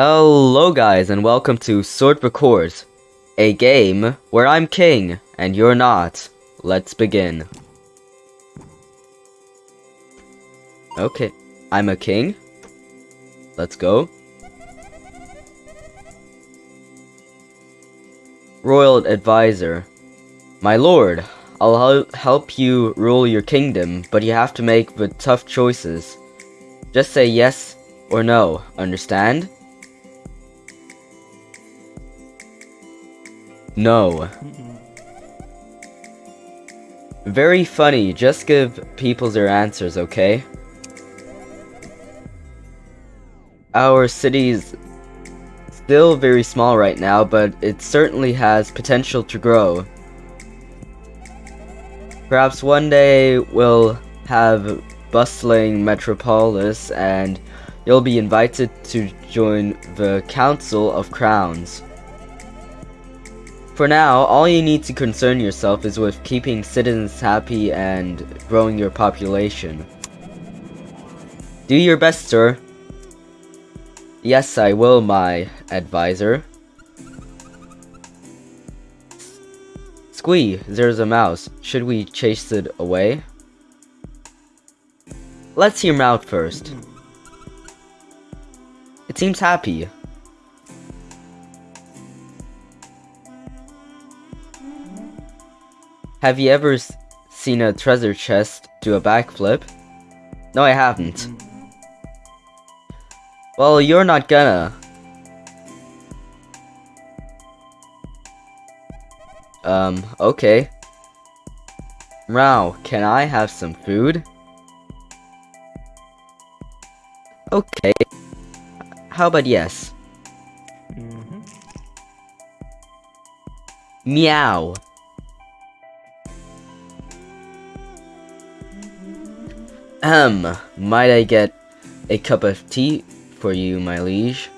Hello guys and welcome to Sort the Court, a game where I'm king and you're not. Let's begin. Okay, I'm a king. Let's go. Royal Advisor. My lord, I'll help you rule your kingdom, but you have to make the tough choices. Just say yes or no, understand? No. Very funny, just give people their answers, okay? Our city's still very small right now, but it certainly has potential to grow. Perhaps one day we'll have bustling metropolis and you'll be invited to join the Council of Crowns. For now, all you need to concern yourself is with keeping citizens happy and growing your population. Do your best, sir. Yes, I will, my advisor. Squee, there's a mouse. Should we chase it away? Let's hear mouth first. It seems happy. Have you ever seen a treasure chest do a backflip? No, I haven't. Well, you're not gonna. Um, okay. Rao, can I have some food? Okay. How about yes? Meow. Um, might I get a cup of tea for you, my liege?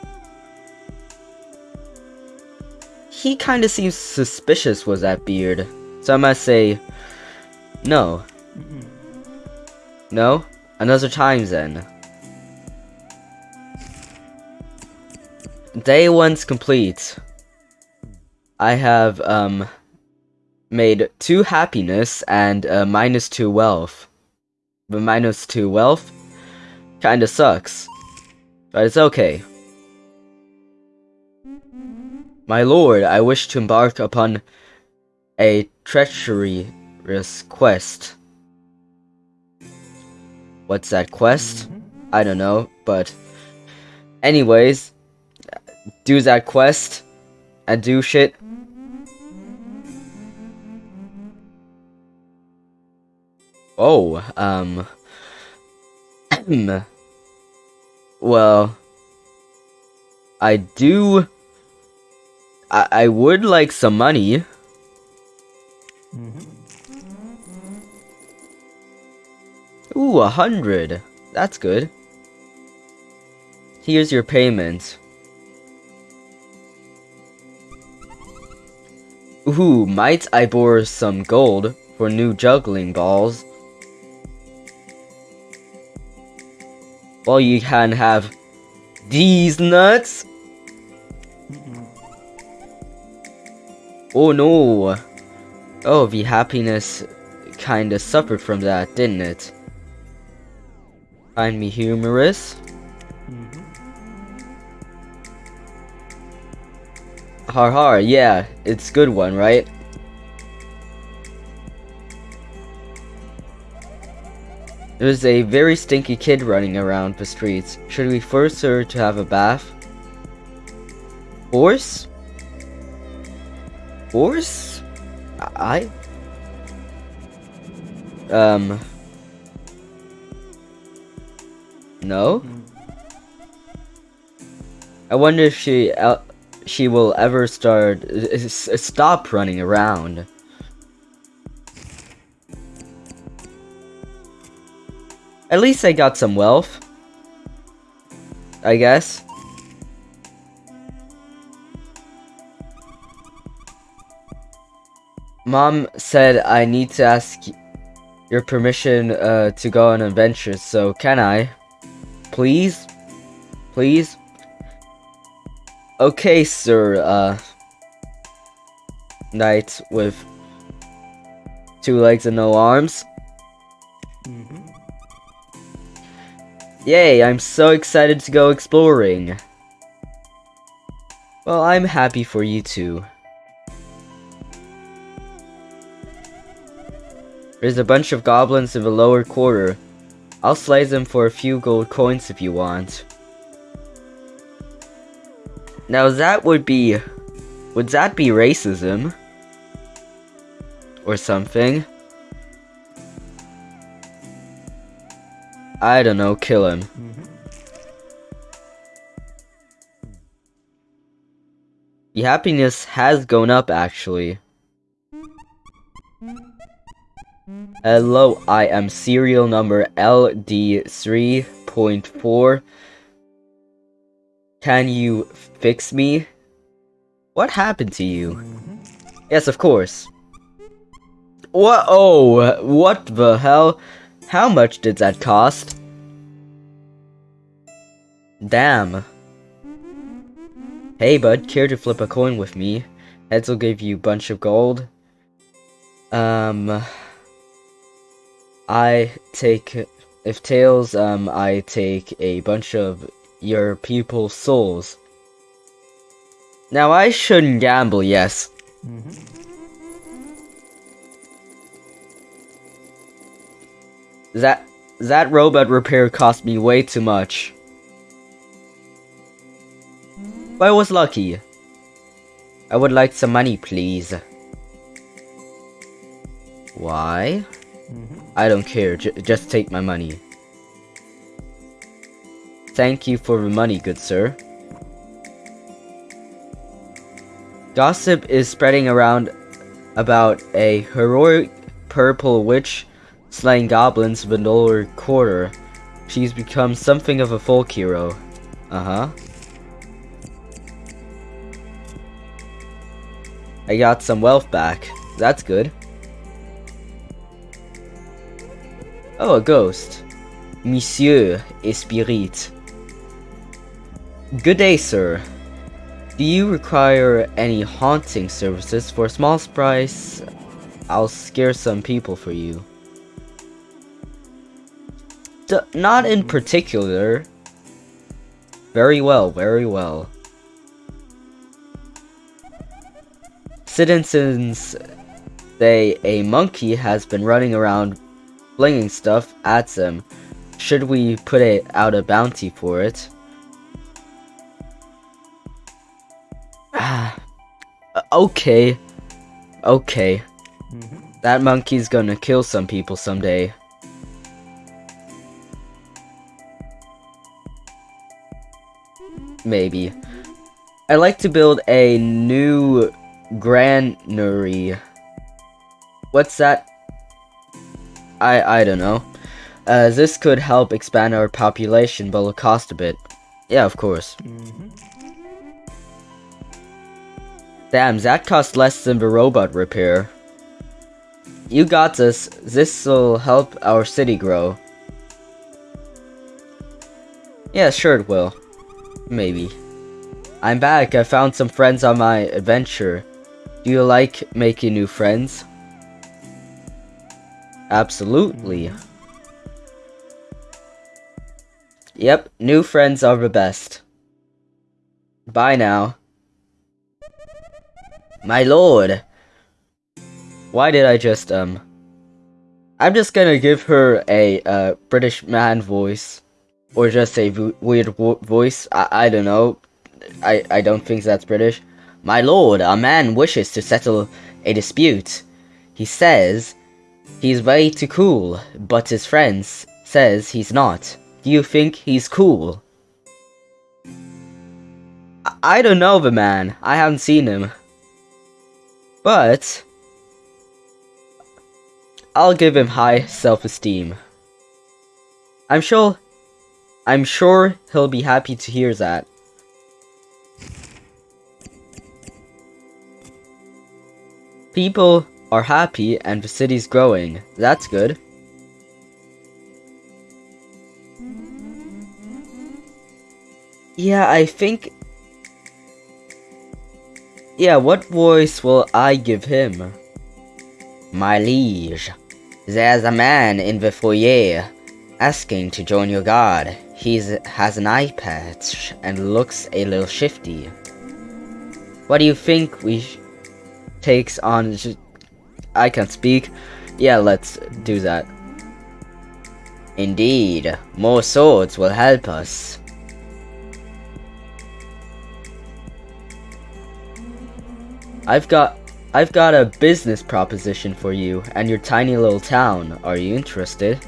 He kinda seems suspicious with that beard, so I must say, no. No? Another time then. Day one's complete. I have, um, made two happiness and uh, minus two wealth. The minus two wealth kinda sucks. But it's okay. My lord, I wish to embark upon a treacherous quest. What's that quest? Mm-hmm. I don't know, but anyways, do that quest and do shit. Oh, um well, I do I, I would like some money. Ooh, a hundred. That's good. Here's your payment. Ooh, might I borrow some gold for new juggling balls? Well, you can have these nuts. Oh no. Oh, the happiness kinda suffered from that, didn't it? Find me humorous? Mm-hmm. Har har, yeah, it's good one, right? There's a very stinky kid running around the streets. Should we force her to have a bath? Force? Force? I? Um. No? I wonder if she el- she will ever start s- stop running around. At least I got some wealth. I guess. Mom said I need to ask your permission uh, to go on adventures, so can I? Please? Please? Okay, sir, uh... Knight with two legs and no arms. Mm-hmm. Yay, I'm so excited to go exploring. Well, I'm happy for you too. There's a bunch of goblins in the lower quarter. I'll slay them for a few gold coins if you want. Now that would be... Would that be racism? Or something? I don't know, kill him. Mm-hmm. The happiness has gone up actually. Hello, I am serial number LD3.4. Can you fix me? What happened to you? Mm-hmm. Yes, of course. What? Oh, what the hell? How much did that cost? Damn. Hey bud, care to flip a coin with me? Heads will give you a bunch of gold. Um... I take... If tails, um, I take a bunch of your people's souls. Now I shouldn't gamble, yes. Mm-hmm. That that robot repair cost me way too much. But I was lucky. I would like some money, please. Why? Mm-hmm. I don't care, j just take my money. Thank you for the money, good sir. Gossip is spreading around about a heroic purple witch slaying goblins in the lower quarter. She's become something of a folk hero. Uh-huh. I got some wealth back. That's good. Oh, a ghost. Monsieur Espirit. Good day, sir. Do you require any haunting services? For a small price, I'll scare some people for you. Not in particular. Very well, very well. Citizens say a monkey has been running around flinging stuff at them. Should we put it out a bounty for it? Ah, okay. Okay. Mm-hmm. That monkey's gonna kill some people someday. Maybe. I'd like to build a new granary. What's that? I I don't know. Uh, this could help expand our population, but will cost a bit. Yeah, of course. Mm-hmm. Damn, that cost less than the robot repair. You got this. This'll help our city grow. Yeah, sure it will. Maybe. I'm back. I found some friends on my adventure. Do you like making new friends? Absolutely. Yep, new friends are the best. Bye now. My lord! Why did I just, um... I'm just gonna give her a, uh, British man voice. Or just a weird voice. I, I don't know. I, I don't think that's British. My lord, a man wishes to settle a dispute. He says he's way too cool, but his friends says he's not. Do you think he's cool? I, I don't know the man. I haven't seen him. But I'll give him high self-esteem. I'm sure I'm sure he'll be happy to hear that. People are happy and the city's growing. That's good. Yeah, I think Yeah, what voice will I give him? My liege, there's a man in the foyer asking to join your guard. He has an eye patch and looks a little shifty. What do you think we takes on? I can't speak. Yeah, let's do that. Indeed, more swords will help us. I've got I've got a business proposition for you and your tiny little town. Are you interested?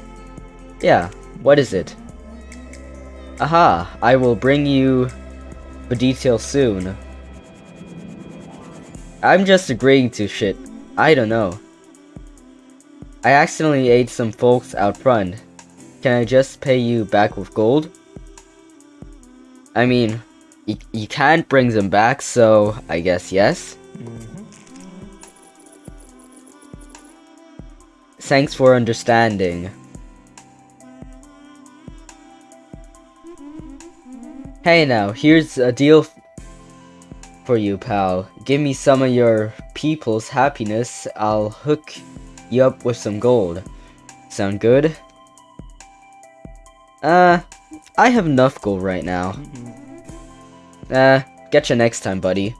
Yeah, what is it? Aha, I will bring you the details soon. I'm just agreeing to shit. I don't know. I accidentally ate some folks out front. Can I just pay you back with gold? I mean, you, you can't bring them back, so I guess yes. Mm-hmm. Thanks for understanding. Hey now, here's a deal for you, pal. Give me some of your people's happiness, I'll hook you up with some gold. Sound good? Uh, I have enough gold right now. Uh, get you next time, buddy.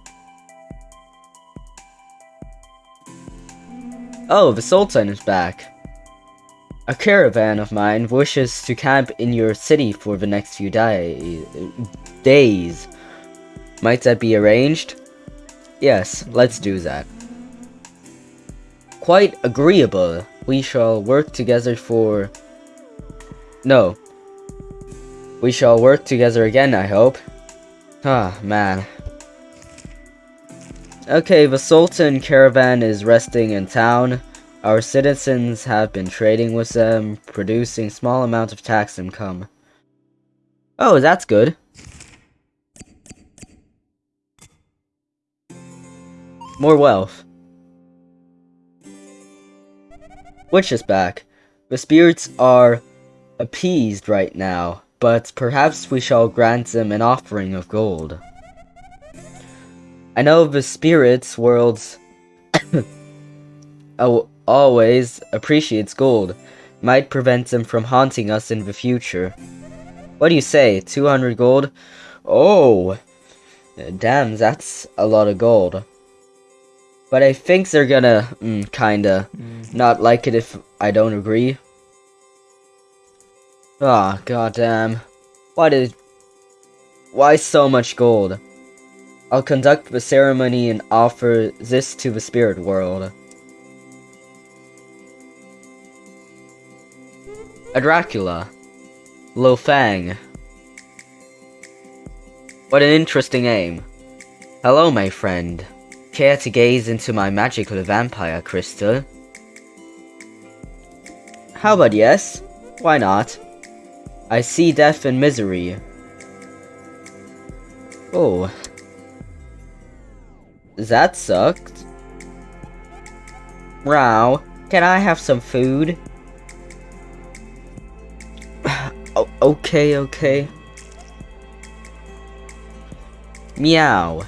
Oh, the Sultan is back. A caravan of mine wishes to camp in your city for the next few day days. Might that be arranged? Yes, let's do that. Quite agreeable. We shall work together for... No. We shall work together again, I hope. Ah, man. Okay, the Sultan caravan is resting in town. Our citizens have been trading with them, producing small amounts of tax income. Oh, that's good. More wealth. Witch is back. The spirits are appeased right now, but perhaps we shall grant them an offering of gold. I know the spirits worlds always appreciates gold. Might prevent them from haunting us in the future. What do you say? 200 gold? Oh! Damn, that's a lot of gold. But I think they're gonna, mm, kinda, Mm. not like it if I don't agree. Ah, oh, goddamn. Why did... Why so much gold? I'll conduct the ceremony and offer this to the spirit world. A Dracula. Lo Fang. What an interesting name. Hello, my friend. Care to gaze into my magical vampire crystal? How about yes? Why not? I see death and misery. Oh. That sucked. Row, can I have some food? Okay, okay. Meow.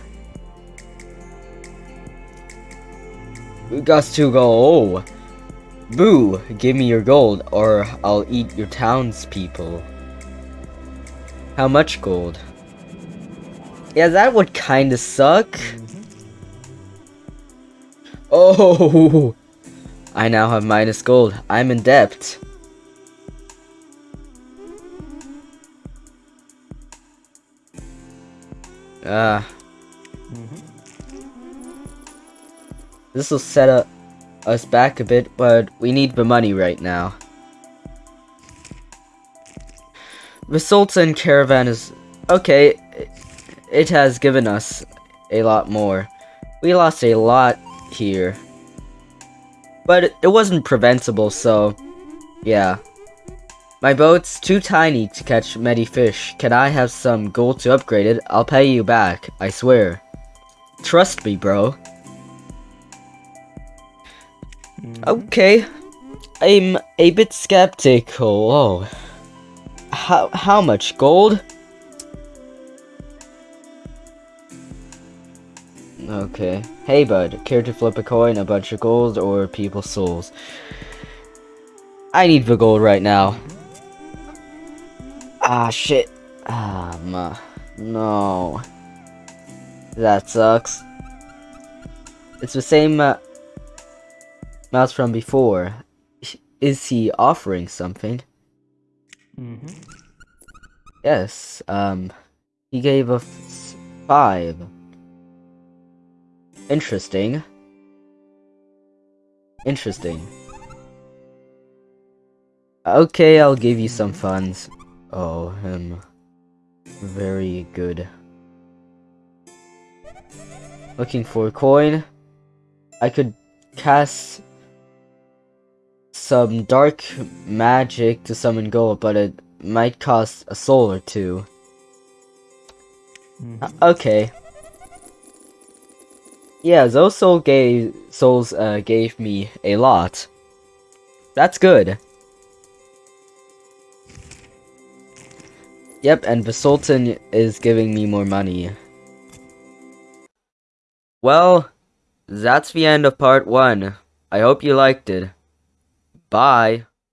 We got to go. Oh. Boo, give me your gold or I'll eat your townspeople. How much gold? Yeah, that would kinda suck. Mm-hmm. Oh! I now have minus gold. I'm in debt. Ah. Mm-hmm. This will set up us back a bit, but we need the money right now. The Sultan caravan is... Okay, it has given us a lot more. We lost a lot here. But it wasn't preventable, so... Yeah. My boat's too tiny to catch many fish. Can I have some gold to upgrade it? I'll pay you back, I swear. Trust me, bro. Mm-hmm. Okay. I'm a bit skeptical. Oh. How, how much gold? Okay. Hey, bud. Care to flip a coin, a bunch of gold, or people's souls? I need the gold right now. Ah, shit. Ah. No. That sucks. It's the same uh, mouse from before. Is he offering something? Mm-hmm. Yes, um, he gave us five. Interesting. Interesting. Okay, I'll give you some funds. Oh, him. Very good. Looking for a coin. I could cast some dark magic to summon gold, but it might cost a soul or 2 Mhm. Uh, okay. Yeah, those soul gave souls uh, gave me a lot. That's good. Yep, and the Sultan is giving me more money. Well, that's the end of part one. I hope you liked it. Bye.